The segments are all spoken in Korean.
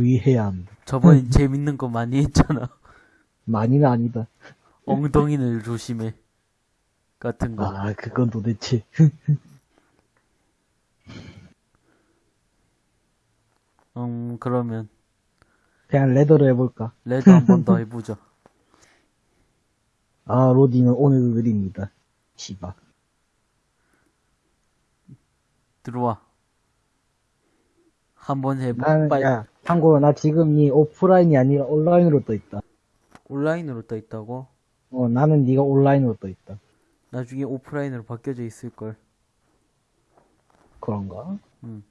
주의해야 한다. 저번에 재밌는 거 많이 했잖아. 많이는 아니다. 엉덩이를 조심해. 같은 거. 아, 그건 도대체. 음, 그러면 그냥 레더로 해볼까? 레드 한번 더 해보자. 아, 로딩은 오늘도 느립니다. 씨바. 들어와. 한 번 해보. 나는, 빨리. 야, 참고로 나 지금 이 오프라인이 아니라 온라인으로 떠 있다. 온라인으로 떠 있다고? 어, 나는 네가 온라인으로 떠 있다. 나중에 오프라인으로 바뀌어져 있을걸. 그런가? 음.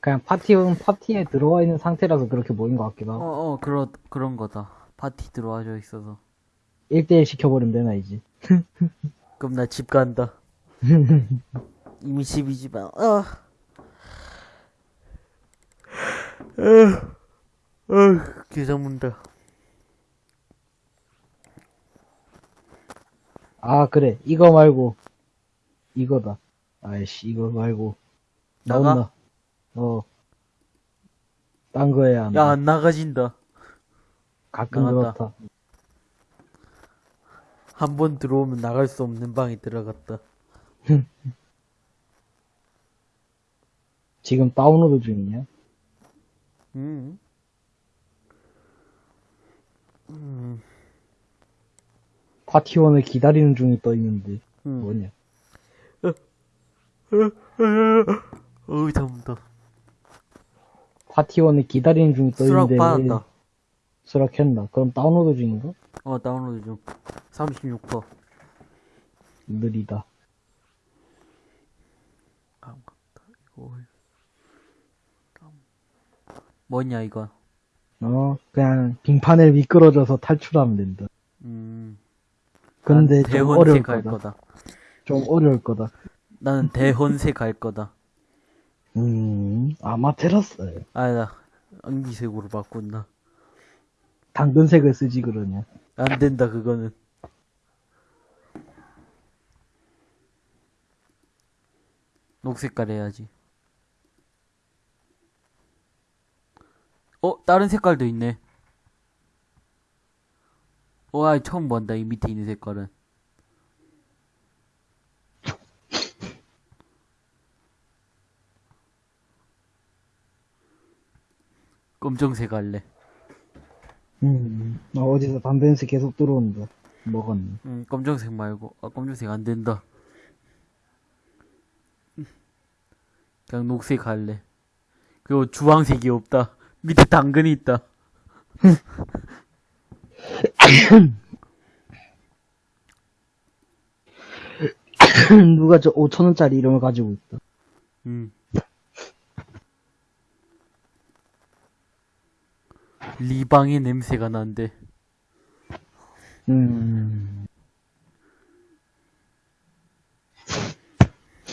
그냥 파티는 파티에 들어와 있는 상태라서 그렇게 보인 것 같기도 어, 하고. 어, 그런, 그런 거다. 파티 들어와져 있어서. 1대1 시켜버리면 되나, 이제. 그럼 나 집 간다. 이미 집이지만, 아. 어, 어, 계정 문다. 아, 그래. 이거 말고. 이거다. 아이씨, 이거 말고. 나가? 나온다. 어. 딴거 해야 한다. 야, 안 나가진다. 가끔 나갔다. 그렇다. 한 번 들어오면 나갈 수 없는 방에 들어갔다. 지금 다운로드 중이냐? 음. 음, 파티원을 기다리는 중이 떠 있는데. 음. 뭐냐? 어우, 잠다. 파티원을 기다리는 중이 떠 수락 있는데. 왜 받았다. 수락했나? 그럼 다운로드 중인가? 어, 다운로드 중. 36%. 느리다. 아, 맞다. 이거. 뭐냐, 이거. 어, 그냥 빙판을 미끄러져서 탈출하면 된다. 음. 근데 난좀 어려울 할 거다. 거다. 좀 어려울 거다. 나는 대혼색 할 거다. 음, 아마테라스. 아니다. 안기색으로 바꾼다. 당근색을 쓰지 그러냐. 안 된다, 그거는. 녹색깔 해야지. 어, 다른 색깔도 있네. 와, 처음 본다, 이 밑에 있는 색깔은. 검정색 할래. 음, 어, 어디서 담배 냄새 계속 들어온다. 먹었네. 음, 검정색 말고, 아, 검정색 안 된다. 그냥 녹색 할래. 그리고 주황색이 없다. 밑에 당근이 있다. 누가 저 5천원짜리 이런 걸 가지고 있다. 음. 리방의 냄새가 난대. 음,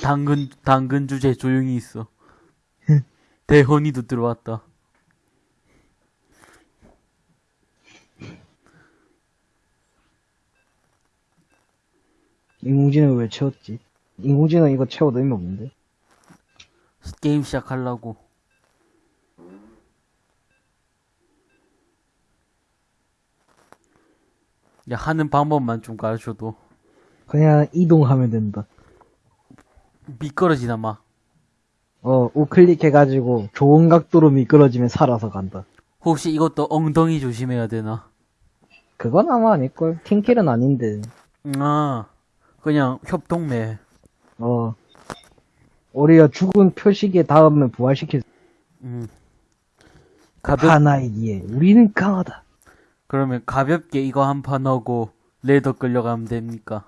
당근, 당근 주제 조용히 있어. 대헌이도 들어왔다. 인공지능 왜 채웠지? 인공지능 이거 채워도 의미 없는데? 게임 시작하려고. 야, 하는 방법만 좀 가르쳐도. 그냥 이동하면 된다. 미끄러지나 마. 어, 우클릭 해가지고 좋은 각도로 미끄러지면 살아서 간다. 혹시 이것도 엉덩이 조심해야 되나? 그건 아마 아닐걸. 팀킬은 아닌데. 아, 그냥 협동매. 어. 우리가 죽은 표식에 닿으면 부활시킬 수 음. 가볍, 하나이기에 우리는 강하다. 그러면 가볍게 이거 한 판 하고 레더 끌려가면 됩니까?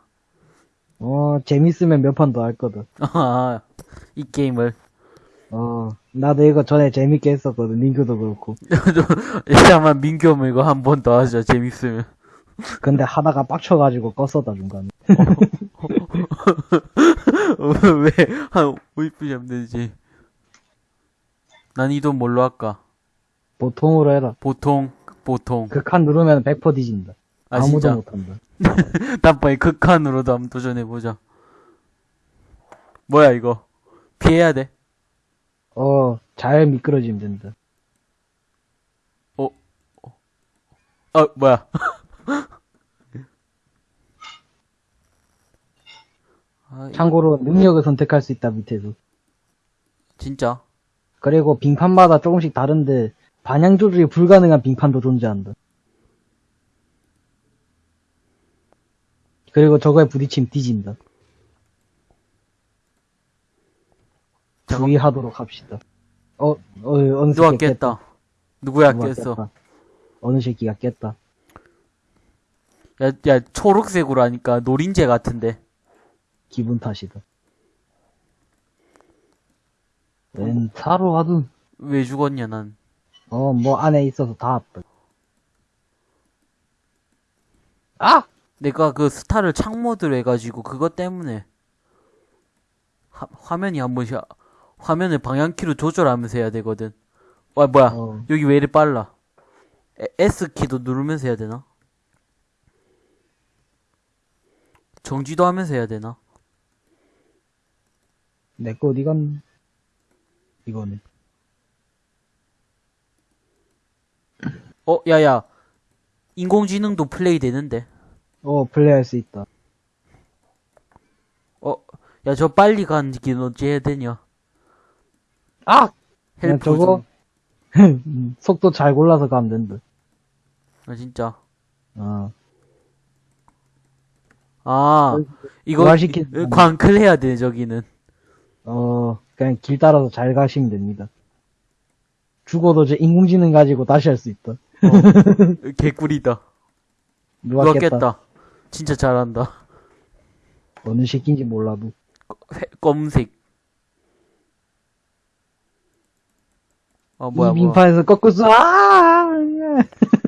어, 재밌으면 몇 판 더 할 거다. 아, 이 게임을. 어, 나도 이거 전에 재밌게 했었거든. 민규도 그렇고. 일단만 민규 형 이거 한 번 더 하자, 재밌으면. 근데 하다가 빡쳐가지고 껐었다, 중간에. 왜, 한 50분 잡면 되지. 난이돈 뭘로 할까? 보통으로 해라. 보통, 보통. 극한 누르면 100% 뒤진다. 아, 아무도 진짜? 못한다. 다음번에 극한으로도 한번 도전해보자. 뭐야, 이거? 피해야 돼. 어, 잘 미끄러지면 된다. 어, 뭐야. 아, 이- 참고로 능력을 선택할 수 있다, 밑에도. 진짜. 그리고 빙판마다 조금씩 다른데, 반향 조절이 불가능한 빙판도 존재한다. 그리고 저거에 부딪히면 뒤진다. 주의하도록 합시다. 어, 어, 어느 누가 새끼가 깼다. 누구야 누가 깼어. 깼다. 어느 새끼가 깼다. 야, 야, 초록색으로 하니까 노린재 같은데. 기분 탓이다. 웬 차로 와도, 왜 죽었냐, 난. 어, 뭐 안에 있어서 다 왔다. 아! 내가 그 스타를 창모드로 해가지고 그것 때문에 화, 화면이 한 번씩 화면을 방향키로 조절하면서 해야 되거든. 와 뭐야 어. 여기 왜 이리 빨라? 에- S 키도 누르면서 해야 되나? 정지도 하면서 해야 되나? 내 거 어디 갔니? 이거는. 어 야야 인공지능도 플레이 되는데. 어, 플레이 할 수 있다. 어야저 빨리 가는 길 어찌 해야 되냐? 아! help 저거, 좀. 음, 속도 잘 골라서 가면 된다. 아 진짜. 어. 아 이거 이- 광클 해야 돼 저기는. 어, 그냥 길 따라서 잘 가시면 됩니다. 죽어도 저 인공지능 가지고 다시 할 수 있다. 개꿀이다. 누가, 누가 깼다. 깼다. 진짜 잘한다. 어느 새끼인지 몰라도. 회- 검색. 어, 뭐야, 이 뭐야. 빙판에서 거꾸서, 아!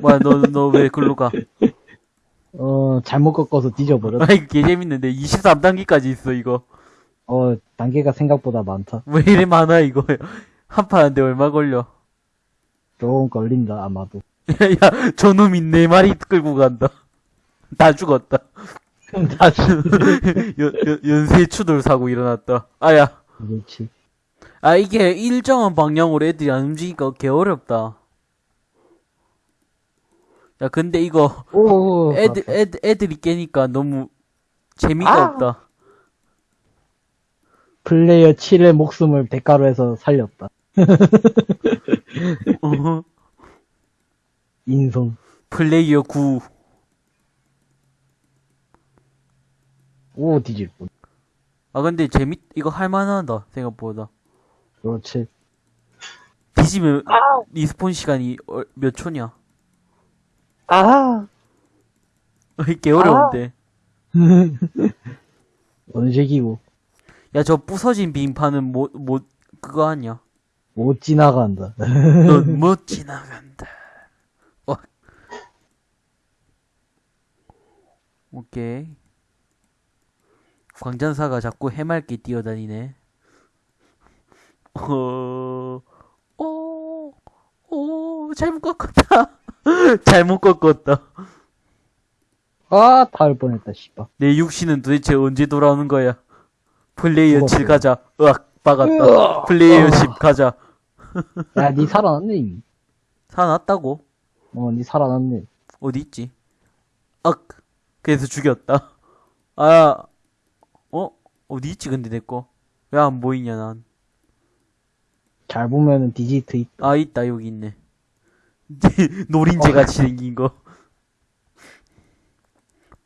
뭐야, 너, 너 왜 글로 가? 어, 잘못 꺾어서 뒤져버렸다. 아, 이거 개 재밌는데. 23단계까지 있어, 이거. 어, 단계가 생각보다 많다. 왜 이래 많아, 이거. 한판 하는데 얼마 걸려? 조금 걸린다, 아마도. 야, 야, 저놈이 네 마리 끌고 간다. 다 죽었다. 다 죽- 연, 연, 연쇄 추돌 사고 일어났다. 아야. 그렇지. 아, 이게 일정한 방향으로 애들이 안 움직이니까 개 어렵다. 야, 근데 이거, 오, 애들. 애들, 애들이 깨니까 너무 재미가 아! 없다. 플레이어 7의 목숨을 대가로 해서 살렸다. 어허. 인성. 플레이어 9. 오, 뒤질 뻔. 아, 근데 재밌, 이거 할만하다, 생각보다. 그렇지. 뒤지면, respawn 시간이 어- 몇 초냐? 아! 개 어려운데. 어느 새끼고. 야, 저 부서진 빙판은 뭐, 뭐, 그거 아니야? 못 지나간다. 넌 못 지나간다. 어. 오케이. 광전사가 자꾸 해맑게 뛰어다니네. 어, 오, 오, 잘못 꺾었다. 잘못 꺾었다. 아, 닿을 뻔했다, 씨발. 내 육신은 도대체 언제 돌아오는 거야? 플레이어 죽었어요. 7 가자. 으악, 박았다. 플레이어 10 가자. 야, 니 살아났네, 이미. 살아났다고? 어, 니 살아났네. 어디 있지? 악! 그래서 죽였다. 아, 어? 어디 있지, 근데 내 거? 왜 안 보이냐, 난. 잘 보면은 디지트 있, 아, 있다, 여기 있네. 노린재 같이 생긴 거.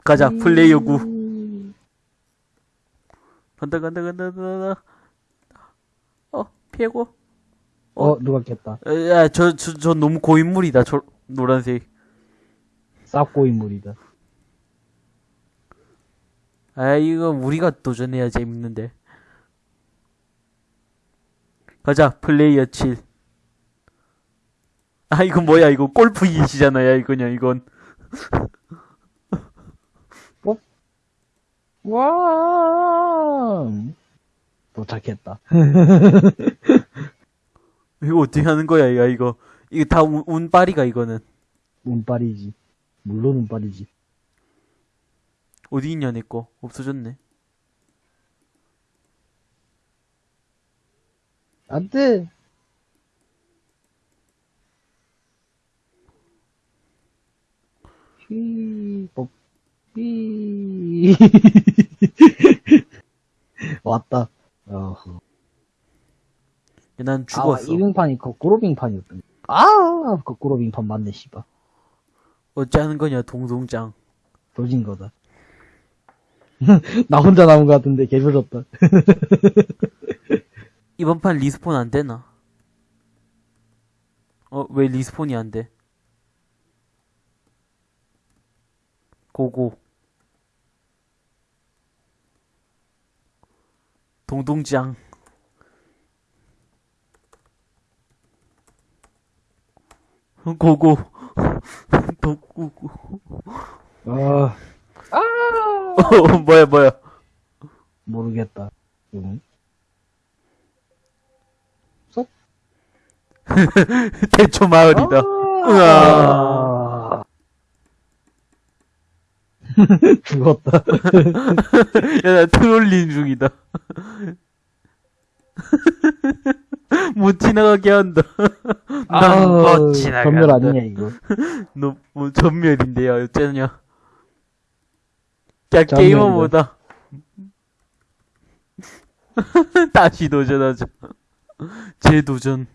가자, 플레이어 9. 간다, 간다, 간다, 간다. 어, 피해고. 어, 누가 깼다. 야, 저, 저, 저 너무 고인물이다, 저, 노란색. 쌉고 인물이다. 아, 이거 우리가 도전해야 재밌는데. 가자, 플레이어 7. 아, 이거 뭐야, 이거 골프 이시잖아, 야, 이거냐, 이건. 와 도착했다. 이거 어떻게 하는 거야, 야, 이거. 이거 다 운, 운빨이가, 이거는. 운빨이지. 물론 운빨이지. 어디 있냐, 내 거. 없어졌네. 안 돼! 삐, 뽀, 삐. 왔다. 어허. 난 아, 죽었어. 이 빙판이 거꾸로 빙판이었던. 아, 거꾸로 빙판 맞네, 씨발. 어찌하는 거냐, 동동짱. 도진 거다. 나 혼자 남은 것 같은데, 개조졌다. 이번 판 리스폰 안 되나? 어, 왜 리스폰이 안 돼? 고고. 동동짱. 고고. 독구구. 아, 어, 뭐야, 뭐야. 모르겠다. 응? 대초 마을이다. 으아. 아. 죽었다. 야, 나 트롤링 중이다. 못 지나가게 한다. 아, 넌못 지나간다. 전멸 아니냐, 이거. 너, 뭐, 전멸인데요, 어쩌냐. 야. 게이머보다. 다시 도전하자. 재도전.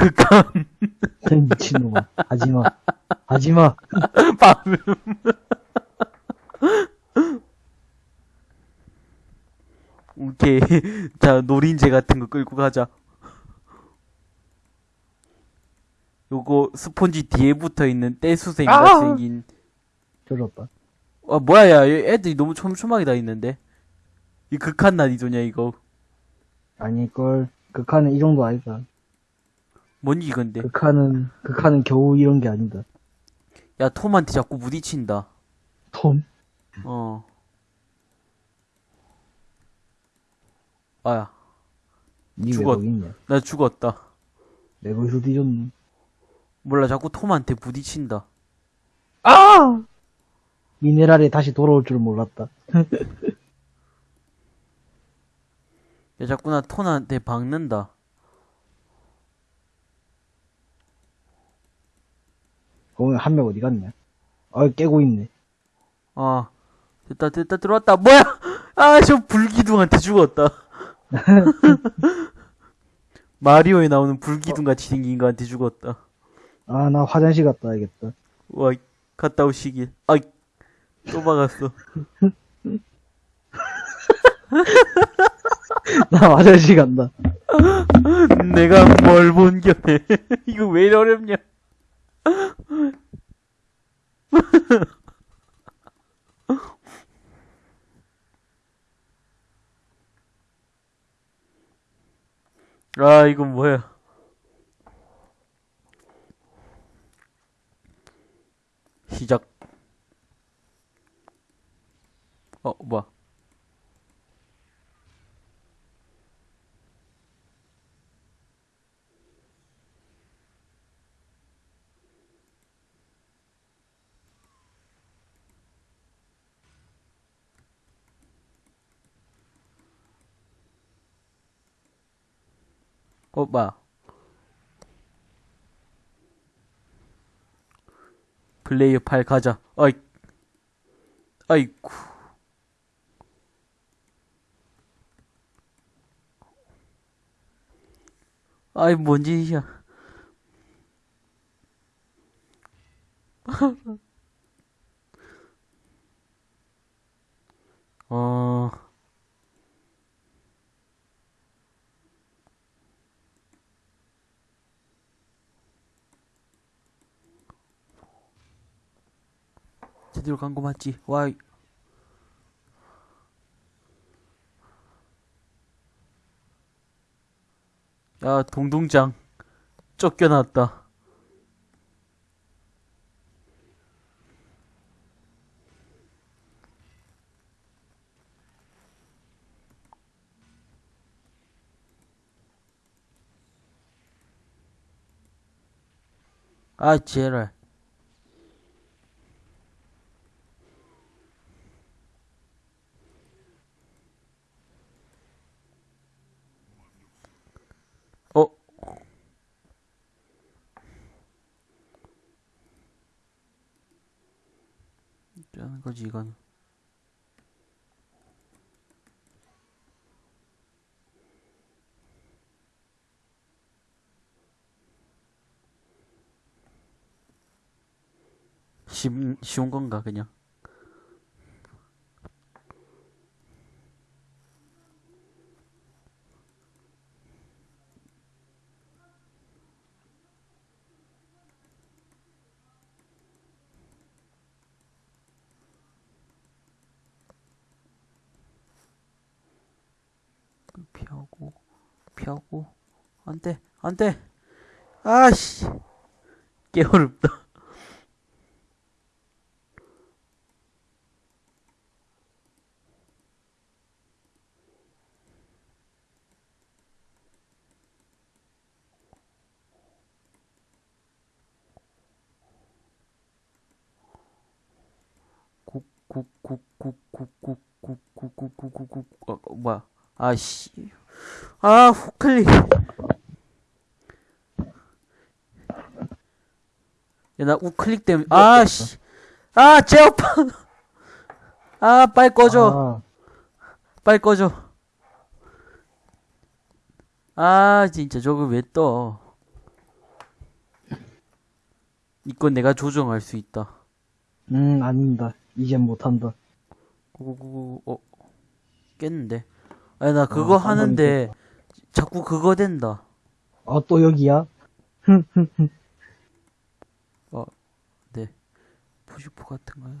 극한, 미친놈아. 하지마. 하지마. 밤음. 오케이. 자, 노린재 같은 거 끌고 가자. 요거 스폰지 뒤에 붙어 있는 떼수생이 아! 생긴. 조졌다. 아, 뭐야, 야, 얘 애들이 너무 촘촘하게 다 있는데. 이 극한 난이도냐, 이거. 아닐걸. 극한은 이 정도 아니다. 뭔지 근데. 극한은, 극한은 겨우 이런 게 아니다. 야, 톰한테 자꾸 부딪힌다. 톰. 어. 아야, 죽었-. 나 죽었다. 내 거기서 뒤졌노. 몰라, 자꾸 톰한테 부딪힌다. 아! 미네랄이 다시 돌아올 줄 몰랐다. 야, 자꾸 나 톰한테 박는다. 거기 한명 어디 갔냐? 아, 깨고 있네. 아, 됐다, 됐다, 들어왔다. 뭐야! 아, 저 불기둥한테 죽었다. 마리오에 나오는 불기둥 같이 생긴 거한테 죽었다. 아, 나 화장실 갔다 와야겠다. 와, 갔다 오시길. 아이, 또 박았어. 나 화장실 간다. 내가 뭘 본 견해. 이거 왜 이리 어렵냐. 아, 이건 뭐야. 시작. 어, 뭐야. 어, 뭐야. 플레이어 8 가자. 어이. 아이쿠. 아이, 뭔 짓이야. 간거 맞지? 와이. 야, 동동장. 쫓겨났다. 아, 제랄. 어? 거지, 이건. 쉬운, 쉬운 건가, 그냥? 피하고, 피하고, 안 돼, 안 돼! 아씨! 꽤 어렵다. 아씨. 아 후클릭 야나 우클릭 때문에 아씨. 아 제어판 아 빨리 꺼줘. 아, 빨리 꺼줘. 아 진짜 저거 왜떠? 이건 내가 조정할 수 있다. 음, 아닙니다. 이젠 못한다. 구구구구 어 깼는데 아니 나 그거 어, 한 하는데 자꾸 그거 된다. 아, 또 여기야? 푸시포 같은 거야.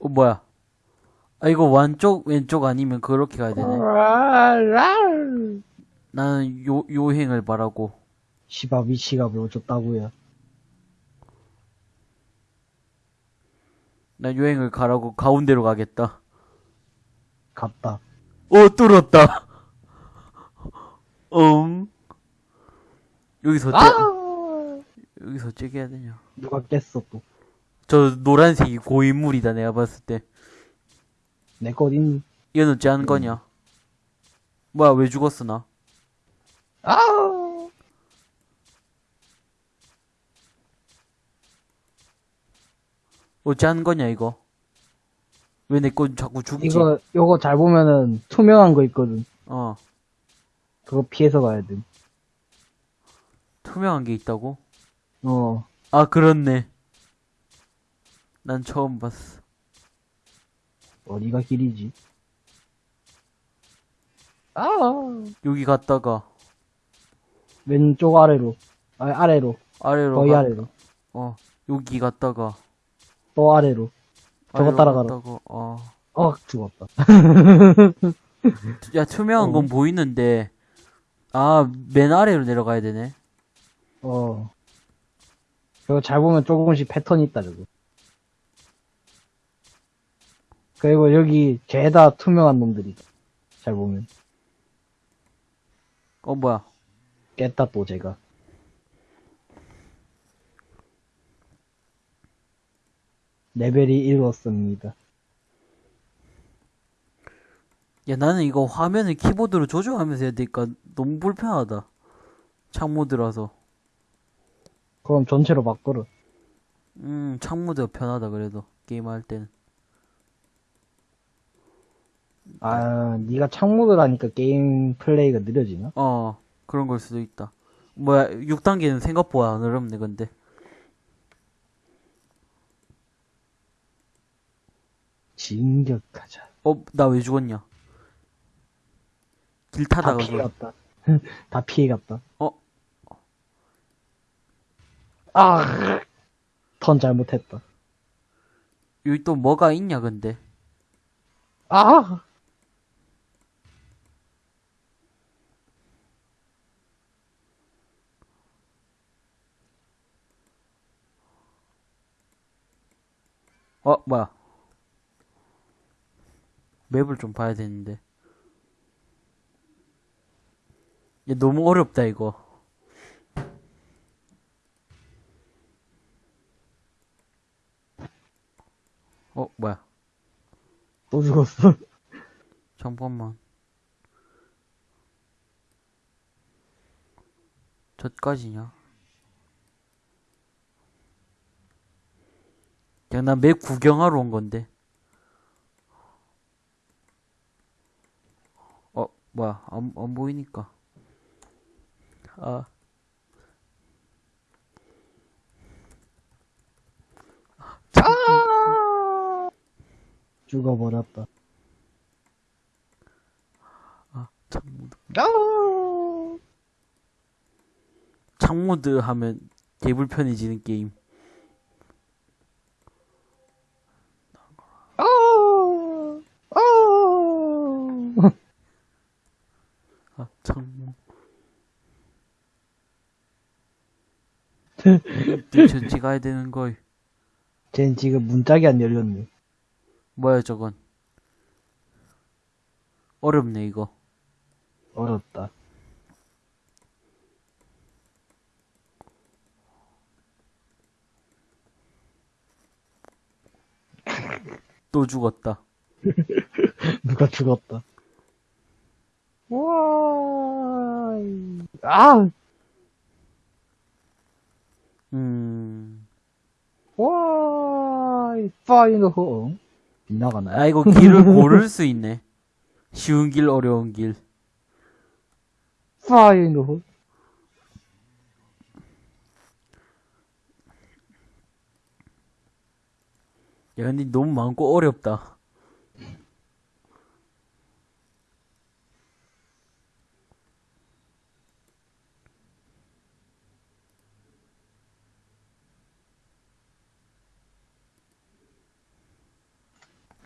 어 뭐야? 아 이거 완쪽 왼쪽 아니면 그렇게 가야 되네. 나는 요 요행을 바라고. 시바 위치가 뭐 어쩌다고요. 난 요행을 가라고 가운데로 가겠다 갔다. 어 뚫었다 음 여기서 째 여기서 째게 해야 되냐 누가 깼어, 또. 저 노란색이 고인물이다 내가 봤을 때내것 있니? 이건 어찌 하는 거냐 뭐야 왜 죽었어 나 아! 어찌 하는 거냐 이거 왜 내 건 자꾸 죽지 이거, 요거 잘 보면은 투명한 거 있거든. 어 그거 피해서 가야 돼. 투명한 게 있다고 어. 아 그렇네 난 처음 봤어 어디가 길이지? 아! 여기 갔다가 왼쪽 아래로. 아, 아래로. 아래로 거의 가- 아래로. 어 여기 갔다가 또 아래로. 저거 따라가라. 갔다가, 어. 어, 죽었다. 야 투명한 건 보이는데 아 맨 아래로 내려가야 되네 어. 저거 잘 보면 조금씩 패턴이 있다, 저거. 그리고 여기 죄다 투명한 놈들이다. 잘 보면. 어 뭐야 깼다, 또 제가. 레벨이 이루었습니다. 야 나는 이거 화면을 키보드로 조정하면서 해야 되니까 너무 불편하다 창모드라서 그럼 전체로 바꿔라. 음 창모드가 편하다 그래도 게임할 때는 아, 네가 창모드라니까 게임 플레이가 느려지나? 어 그런 걸 수도 있다 뭐야 6단계는 생각보다 안 어렵네 근데 진격하자. 어 나 왜 죽었냐 길다 타다가 그- 피해갔다. 다 피해갔다. 어? 아, 턴 잘못했다. 여기 또 뭐가 있냐 근데 아! 어 뭐야 맵을 좀 봐야 되는데. 얘 너무 어렵다 이거. 어 뭐야? 또 죽었어. 잠깐만. 저까지냐? 그냥 난맵 구경하러 온 건데. 어, 뭐야, 안, 안 보이니까. 아. 죽어버렸다. 창모드. 아! 창모드 하면 개불편해지는 게임. 아! 아! 아, 창모. 전지 가야 되는 걸. 쟨 지금 문짝이 안 열렸네. 뭐야, 저건. 어렵네, 이거. 어렵다. 또 죽었다. 누가 죽었다. 와, 아, 음. 와, 파이너 호. 빗나가나요? 아, 이거 길을 고를 수 있네. 쉬운 길, 어려운 길. 파이너 호. 야, 근데 너무 많고 어렵다.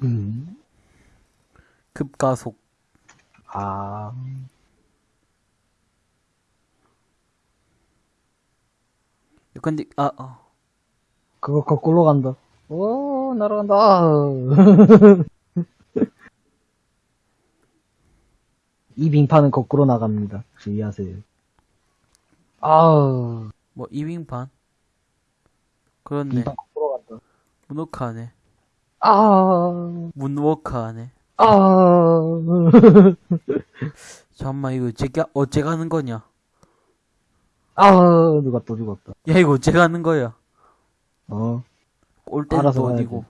음. 급가속. 아, 야, 근데, 아, 아. 그거 거꾸로 간다. 오, 날아간다. 이 빙판은 거꾸로 나갑니다. 주의하세요. 아우, 뭐, 이빙판? 그렇네. 빙판 거꾸로 간다. 문워크하네. 아, 문워크 하네. 아, 잠깐만, 이거 제가, 어째 가는 거냐? 아, 누가 또 죽었다. 야, 이거 어째 가는 거야? 어, 꼴대는 또. 어디고?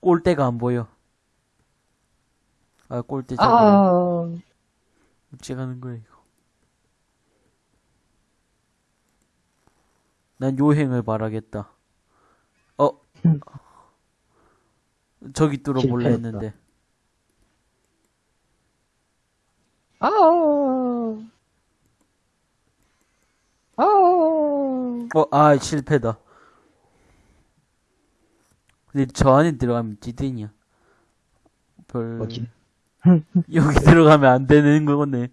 꼴대가 안 보여. 아, 꼴대 저거. 아, 어째 가는 거야, 이거. 난 요행을 바라겠다. 어. 저기 뚫어볼래 실패했다. 했는데. 아, 아, 어, 아, 실패다. 근데 저 안에 들어가면 찌든이야. 별, 뭐지? 여기 들어가면 안 되는 거네.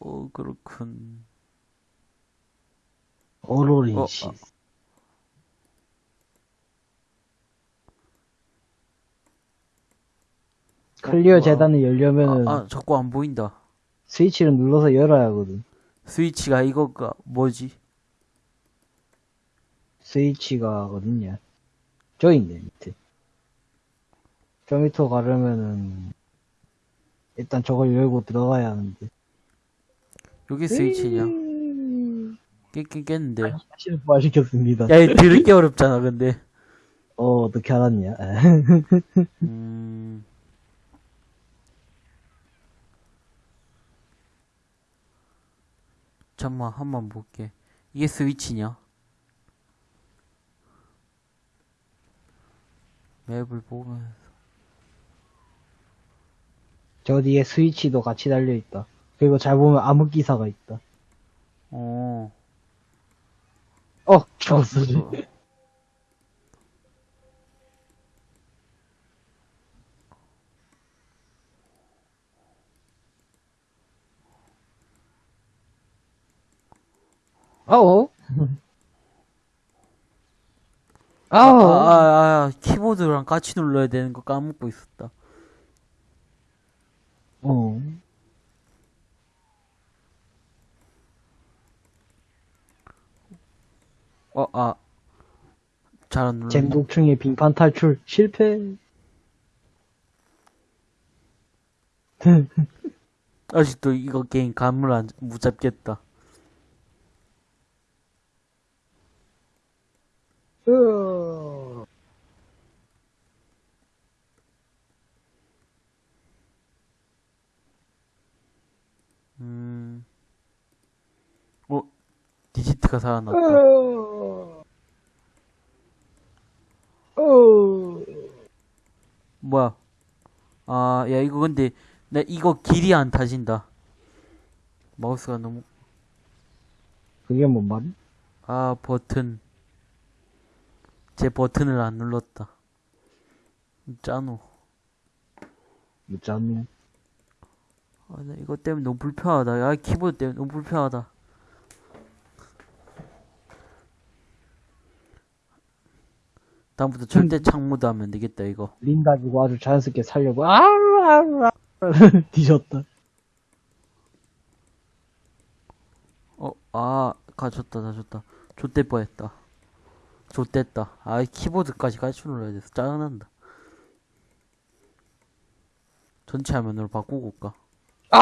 어, 그렇군. 오로린 어, 씨. 아. 클리어 어, 재단을 열려면은 아, 아, 자꾸 안 보인다. 스위치를 눌러서 열어야 하거든. 스위치가 이거가 뭐지? 스위치가 어딨냐? 저 있네, 밑에. 저 밑으로 가려면은, 일단 저걸 열고 들어가야 하는데. 여기 스위치냐? 음. 깼긴 깼는데. 사실 부활시켰습니다. 야, 들을게 어렵잖아, 근데. 어, 어떻게 알았냐? 음. 잠만, 한 번 볼게. 이게 스위치냐? 맵을 보면, 저 뒤에 스위치도 같이 달려있다. 그리고 잘 보면 암흑기사가 있다. 어. 어, 죽었어. 어어? 아, 아우, 아, 아, 키보드랑 같이 눌러야 되는 거 까먹고 있었다. 어. 어, 아. 잘 안 눌러. 잼독충의 빙판 탈출 실패. 아직도 이거 게임 감을 안, 못 잡겠다. 으... 음. 어, 디지트가 살아났다. 으... 으... 뭐야? 아, 야, 이거 근데, 나 이거 길이 안 타진다. 마우스가 너무. 그게 뭔 말이? 아, 버튼. 제 버튼을 안 눌렀다. 짜노. 묻자노. 아, 나 이거 때문에 너무 불편하다. 야, 키보드 때문에 너무 불편하다. 다음부터 절대 창모드 하면 되겠다, 이거. 린 가지고 아주 자연스럽게 살려고, 아, 아, 아, 뒤졌다. 어, 아, 가졌다, 가졌다. 좆될 뻔했다. 좆됐다. 아, 키보드까지 같이 눌러야 돼서 짜증난다. 전체 화면으로 바꾸고 올까? 아!